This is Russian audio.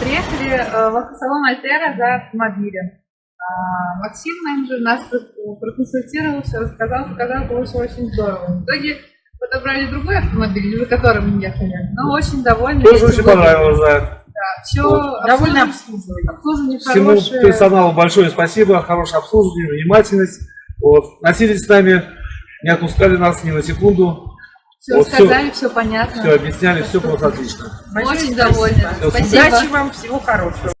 Приехали э, в автосалон Альтера за автомобилем. А, Максим, менеджер, нас про- проконсультировал, все рассказал, показал, было очень здорово. В итоге подобрали другой автомобиль, за которым мы ехали. Но очень довольны. Тоже очень понравилось, да. Да, все Вот. Довольно обслуживание. обслуживание Всему хорошее. персоналу большое спасибо, хорошее обслуживание, внимательность. Вот. Носились с нами, не отпускали нас ни на секунду. Все Вот сказали, все понятно. Все объясняли, все было отлично. Очень довольны. Спасибо. Удачи вам, всего хорошего.